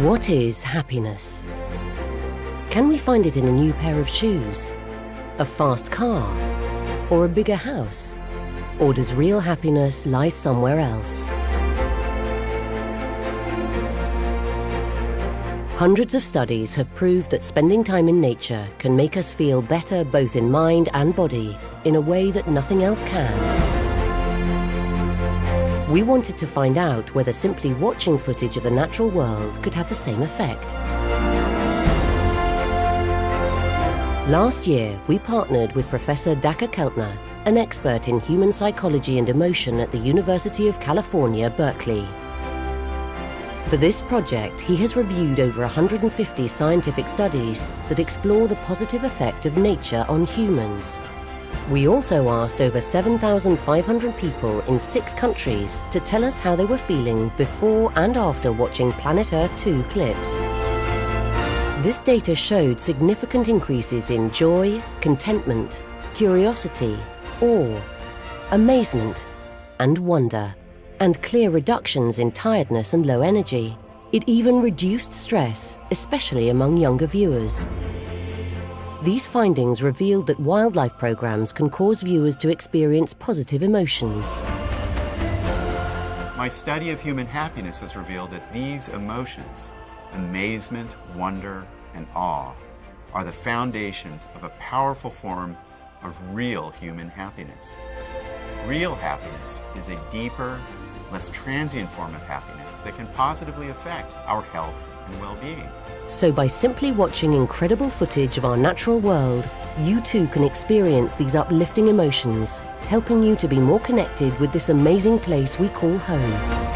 What is happiness? Can we find it in a new pair of shoes, a fast car, or a bigger house? Or does real happiness lie somewhere else? Hundreds of studies have proved that spending time in nature can make us feel better both in mind and body in a way that nothing else can. We wanted to find out whether simply watching footage of the natural world could have the same effect. Last year, we partnered with Professor Dacher Keltner, an expert in human psychology and emotion at the University of California, Berkeley. For this project, he has reviewed over 150 scientific studies that explore the positive effect of nature on humans. We also asked over 7,500 people in six countries to tell us how they were feeling before and after watching Planet Earth 2 clips. This data showed significant increases in joy, contentment, curiosity, awe, amazement, and wonder, and clear reductions in tiredness and low energy. It even reduced stress, especially among younger viewers. These findings revealed that wildlife programs can cause viewers to experience positive emotions. My study of human happiness has revealed that these emotions, amazement, wonder, and awe, are the foundations of a powerful form of real human happiness. Real happiness is a deeper, less transient form of happiness that can positively affect our health and well-being. So by simply watching incredible footage of our natural world, you too can experience these uplifting emotions, helping you to be more connected with this amazing place we call home.